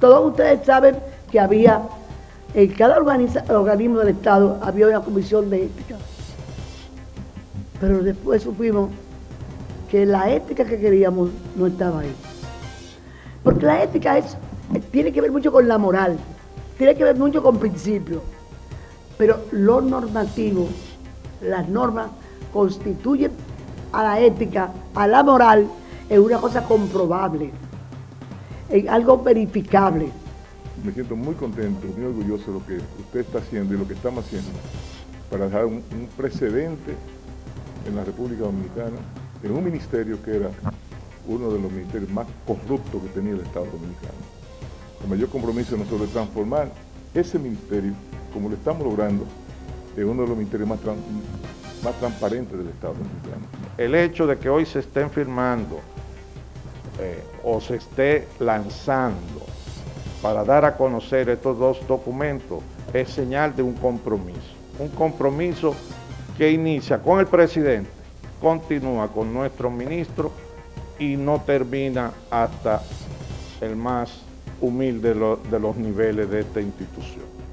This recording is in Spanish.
Todos ustedes saben que había, en cada organismo del Estado había una comisión de ética. Pero después supimos que la ética que queríamos no estaba ahí. Porque la ética es, tiene que ver mucho con la moral, tiene que ver mucho con principios. Pero lo normativo, las normas, constituyen a la ética, a la moral, en una cosa comprobable, en algo verificable. Me siento muy contento, muy orgulloso de lo que usted está haciendo y lo que estamos haciendo para dejar un, un precedente en la República Dominicana, en un ministerio que era uno de los ministerios más corruptos que tenía el Estado Dominicano. El mayor compromiso nosotros de transformar ese ministerio, como lo estamos logrando, en uno de los ministerios más, más transparentes del Estado Dominicano. El hecho de que hoy se estén firmando eh, o se esté lanzando para dar a conocer estos dos documentos es señal de un compromiso. Un compromiso que inicia con el presidente, continúa con nuestro ministro y no termina hasta el más humilde de los niveles de esta institución.